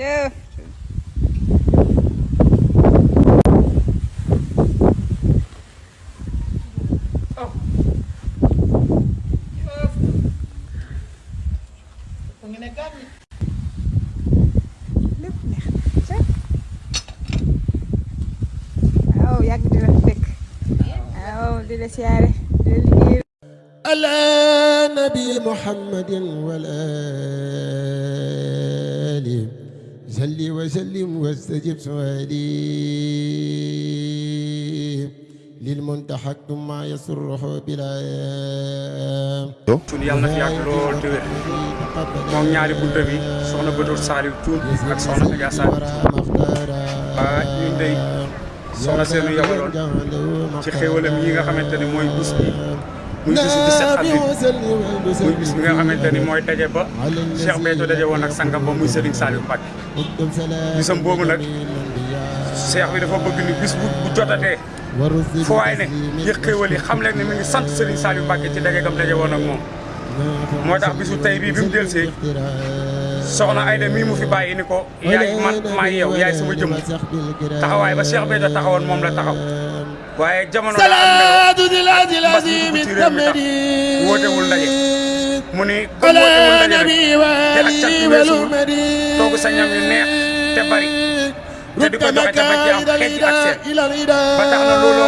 شوف. على نبي محمد والآل. صل وسلم واستجب سؤالي للمنتحك ما يسره بلا Cuun yàlla na fi yàgg lool te wér moom ñaari bunte bi soxna Batoor Saliou Cuun ak soxna Adja Saliou ah ñun day soxna seenu yabaloon ci xéewalam yi nga xamante ne mooy bis bi muy bisu 17 avril muy bis bi nga xamante ni mooy daje ba Cheikh Béthio daje woon ak sangam ba muy Serigne Saliou Mbacké bisam boobu nag Cheikh bi dafa bëgg ni bis bu bu jotatee fu waay ne yëg xéewal yi xam leen ne mi ngi sant Serigne Saliou Mbacké ci daje gam daje woon ak moom moo tax bisu tey bii bi mu delsee soxna Ayda mii mu fi bàyyi ni ko yaay man maay yow yaay sama jëm taxawaay ba Cheikh Béthio taxawoon moom la taxaw waaye jamono la am na ak mi wootewul ndaje. Mu ni comme wootewul ndaje rek. te ak càq weesuwul. toogu sa ñam yu neex te bari. Te di ko joxe dafa ci am xeeti ak seen. na loolu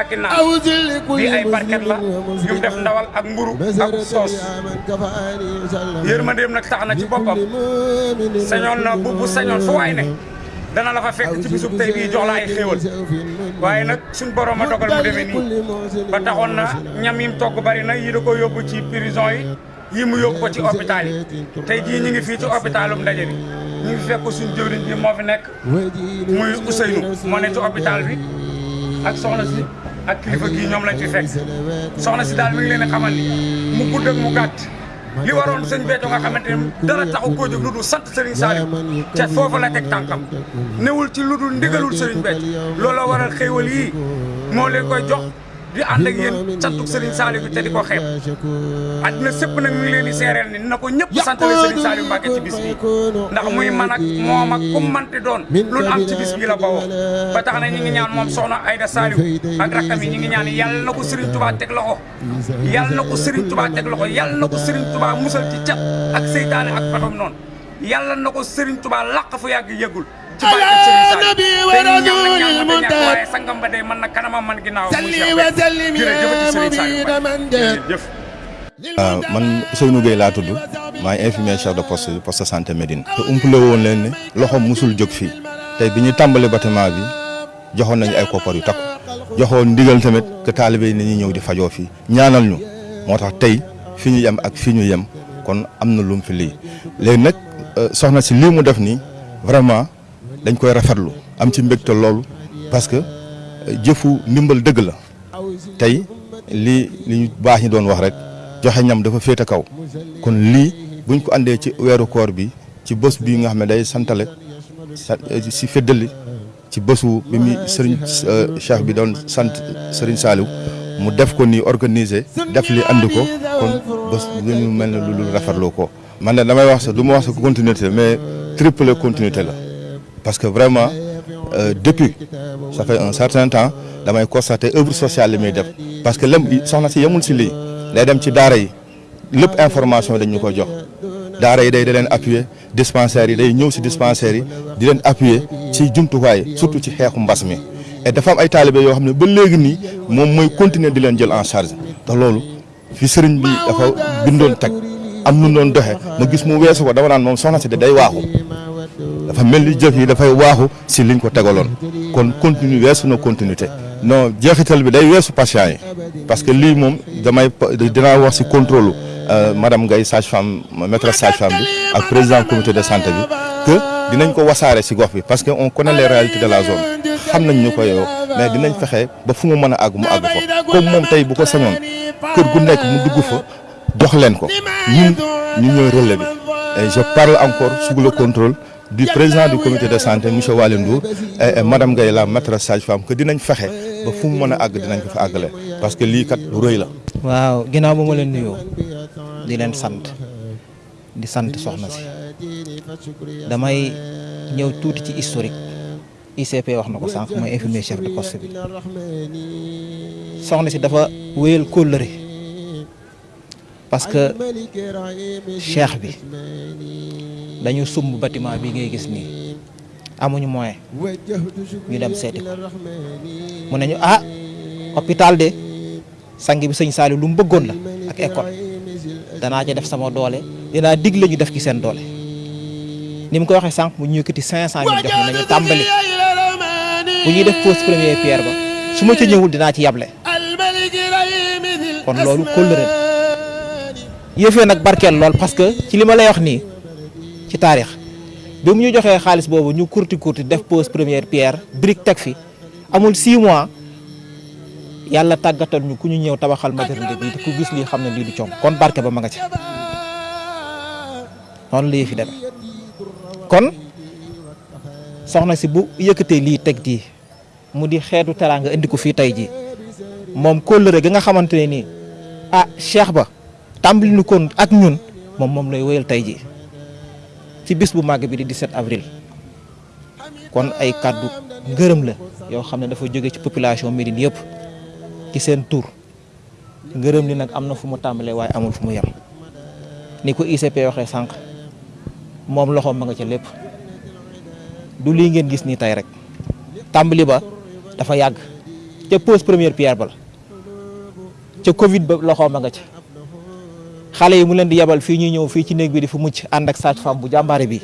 ak naan. Bi ay barket la yum def ndawal ak mburu ak soos. yërmandeem nag tax na ci boppam. sañoon na bu bu sañoon fu waay ne dana la fa fekk ci bisub tey bii jox la ay xéewal. waaye nag suñ borom a dogal mu demee nii. ba taxoon na ñam yim togg bari na yi da ko yóbbu ci prison yi yi mu yóbbu ko ci hôpital yi. tey jii ñu ngi fii ci hôpitalum ndaje bi. Ñu fekk suñ jëwriñ bi moo fi nekk muy Ousseynou. Moo ne ci hôpital bi ak soxna si ak kilifa gii ñoom lañ fi fekk. Soxna si daal mi ngi leen di xamal ni mu gudd ak mu gàtt. Li waroon sëñ Béthio nga xamante ne dara taxu koo jóg lu dul sant Serigne Saliou. Ca foofu la teg tànkam. Newul ci lu ndigalul Serigne Béthio. Looloo waral xéewal yii moo leen koy jox di ànd ak yéen santuk Serigne Saliou te di ko xeeb àddina sëpp nag mi ngi leen di seereel ni na ko ñëpp santale Serigne Saliou Mbacké ci bis bi ndax muy man ak moom ak kum manti doon lu am ci bis bi la bawoo ba tax na ñi ngi ñaan moom soxna Aïda Saliou ak rakkam yi ñi ngi ñaan yàlla na ko Serigne Touba teg loxo yàlla na ko Serigne Touba teg loxo yàlla na ko Serigne Touba musal ci cat ak seytaane ak patam noonu yàlla na ko Serigne Touba làq fu yàgg yëgul ci barke sangam ba day ah, man ginnaaw waaw man laa tudd. Maay infirmier chef de poste bi poste santé Médine. Te umpale woon leen ne loxoom musul jóg fi tey bi ñu tàmbali bâtiment bi joxoon nañu ay koppar yu takku. Joxoon ndigal tamit que taalibe yi nañu ñëw di fajoo fii. Ñaanal ñu. Moo tax tey fi ñu yem ak fi ñu yem. Kon am na lum fi lii. Léegi nag euh, soxna si lii mu def nii vraiment dañ koy rafetlu am ci mbégte loolu parce que jëfu ndimbal dëgg la. Tey lii li ñu baax ñi doon wax rek joxe ñam dafa féete kaw. Kon lii buñ ko andee ci weeru koor bi ci bés bii nga xam ne day santale sa si feddali ci bésu bi muy sëriñ cheikh bi doon sant sëriñ Saliou mu def ko nii organiser def li andi ko kon bés lu ñu mel ne lu rafetlu ko. man de damay wax sax du ma wax sa continuité mais triple continuité la. Parce que vraiment depuis ça fait un certain temps damay constater œuvre sociale li parce que lem soxna si yemul si lii. day dem ci information dañ ñu ko jox. Daara yi day da leen appuyer dispensaires yi day ñëw si dispensaires yi di leen appuyer et dafa am ay taalibe yoo xam ne ba léegi nii moom mooy continuer en charge. Te loolu fi sëriñ weesu dafa mel ni jëf si liñ ko tegaloon. kon continue continuité. non jeexital bi day patient yi. parce que damay si contrôle madame Ngaye sage-femme maîtresse sage-femme bi ak président comité de santé bi que dinañ ko parce que on connaît les réalités de la zone. xam nañ yow mais dinañ fexe ba fu mu mën a mu àgg fa. comme moom tey bu ko gu mu et je parle encore sous le contrôle du président du comité de santé monsieur Waly Ndour et madame Gaye la maîtresse sage-femme que dinañ fexe ba fu mu mën a àgg dinañ ko fa àggale parce que lii kat lu rëy la. waaw ginnaaw ba ma leen nuyoo di leen sant di sant soxna si. Damay ñëw tuuti ci historique. ICP wax na ko sànq mooy infirmier chef de poste bi. Soxna si dafa wéyal kóllëre parce que cheikh bi dañu sumb bâtiment bi ngay gis nii amuñu moyen ñu dem seeti ko mu ne ñu ah hôpital de sang bi sëñ Saliou lu mu bëggoon la ak école danaa ci def sama doole dinaa digle ñu def ci seen doole ni mu ko waxee sànq mu ñu yëkkati 500000 jox ñu nañu tàmbali bu ñuy def pose première pierre ba su ma ci ñëwul dinaa ci yable. Kon loolu kóllëre yëfee nag barkeel lool parce que ci li ma lay wax nii ci taarix. Bi mu ñu joxee xaalis boobu ñu kurti kurti def pose première pierre brique teg fi. Amul 6 mois yàlla tàggatal ñu ku ñu ñëw tabaxal maternité bii ku gis lii xam lii du coom kon barke ba ma nga ci. Noonu la fi demee. Kon soxna si bu yëkkatee lii teg di mu di xeetu teraanga indi ko fii tey jii. Moom gi nga xamante nii ah cheikh ba tàmbali nu kon ak ñun moom moom lay tey jii ci bis bu màgg bi di 17 avril. Kon ay kàddu ngërëm la yoo xam ne dafa jóge ci population Médine yëpp ci seen tur. Ngërëm li nag am na fu mu tàmbalee waaye amul fu mu yem. Ni ko ICP waxee sànq moom loxoom ma nga ca lépp. Du lii ngeen gis nii tey rek. Tàmbali ba dafa yàgg. Ca pose première pierre ba la. Ca Covid ba loxoom ma nga ca. xale yi mu leen di yebal fii ñuy ñëw fii ci néeg bi di fu mucc ànd ak sage-femme bu jàmbaare bi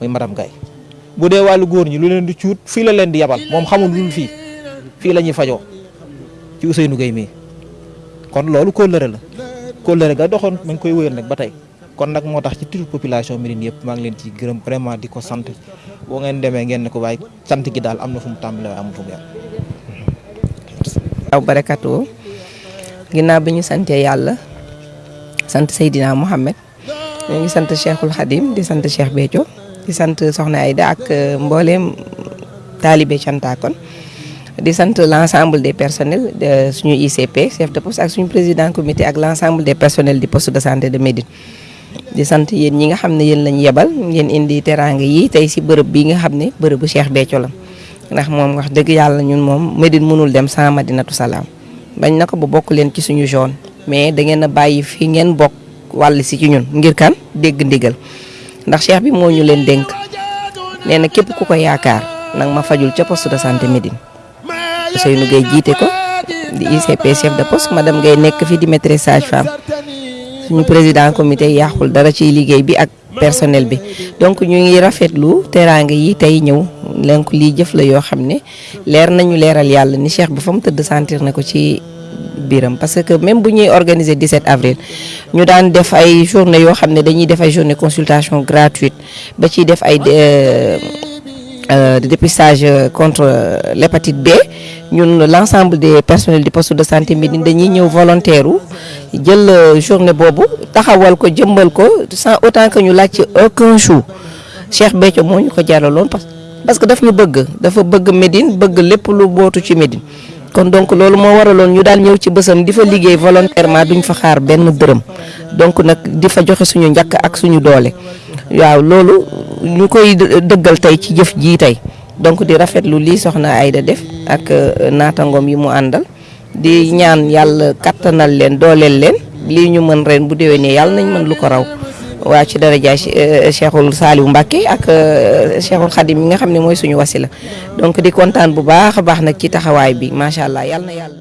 muy madame Gaye. Bu dee wàllu góor ñi lu leen di cuut fii la leen di yebal moom xamul lu fii. Fii la ñuy fajoo ci Ousseynou Gueye mii. Kon loolu kóllëre la. Kóllëre ga doxoon ma ngi koy wéyal nag ba tey. Kon nag moo tax ci turu population Médine yëpp maa ngi leen ci gërëm vraiment di ko sant. Ngeen demee ngeen ne ko waaye sant gi daal am na fu mu waaye amul fu mu waaw barakatu ginnaaw bi ñu santee yàlla sant Seydina Mohamed. Ñu ngi sant Cheikhul Khadim di sant Cheikh Béthio di sant Soxna Aïda ak mbooleem taalibe Cantakon di sant l' ensemble des personnels de suñu ICP chef de poste ak suñu président comité ak l' ensemble des personnels du poste de santé de Médine. Di sant yéen ñi nga xam ne yéen lañ yebal ngeen indi teraanga yi tey si bërëb bi nga xam ne bërëbu Cheikh Béthio la. Ndax moom wax dëgg yàlla ñun moom Médine mënul dem sans Madinatu Salaam bañ na ko ba bokk leen ci suñu zone mais da ngeen a fi ngeen bokk wàll ci ñun ngir kan? Dégg ndigal. Ndax Cheikh bi moo ñu leen dénk. Nee na képp ku ko yaakaar nag ma fajul ca poste de santé Médine. Ousseynou Gueye jiite ko di ICP chef de poste madame Gueye nekk fi di maîtresse sage-femme. Suñu président comité yàqul dara ci liggéey bi ak personnel bi. Donc ñu ngi rafetlu teraanga yi tey ñëw. Donc lii jëf la yoo xam ne leer nañu leeral yàlla ni Cheikh bi fa mu tëdd sentir na ko ci biiram. Parce que même bu ñuy organiser 17 avril ñu daan def ay journée yoo xam ne dañuy def ay journée consultation gratuite ba ciy def ay de dépistage contre l'hépatite B. Ñun l'ensemble des personnels du poste de santé Médine dañuy ñëw volontaire u jël journée boobu taxawal ko jëmbal ko sans autant que ñu laaj aucun chou Cheikh Béthio moo ñu ko jaraloon parce que daf ñu bëgg dafa bëgg Médine bëgg lépp lu bootu ci Médine kon donc loolu moo waraloon ñu daal ñëw ci bësam di fa liggéey volontairement duñ fa xaar benn dërëm. donc nag di fa joxe suñu njàkk ak suñu doole. waaw loolu ñu koy dëggal tey ci jëf jii tey. donc di rafetlu lii soxna Aïda def ak naatangoom yi mu àndal. di ñaan yàlla kattanal leen dooleel leen. lii ñu mën ren bu déwénee yàlla nañ mën lu ko raw. Waa ci darajaay Cheikhul Saliou Mbacké ak Cheikhul Khadim yi nga xam ne mooy suñu wasila donc di kontaan bu baax a baax nag ci taxawaay bi macha allah yàlla na yàlla.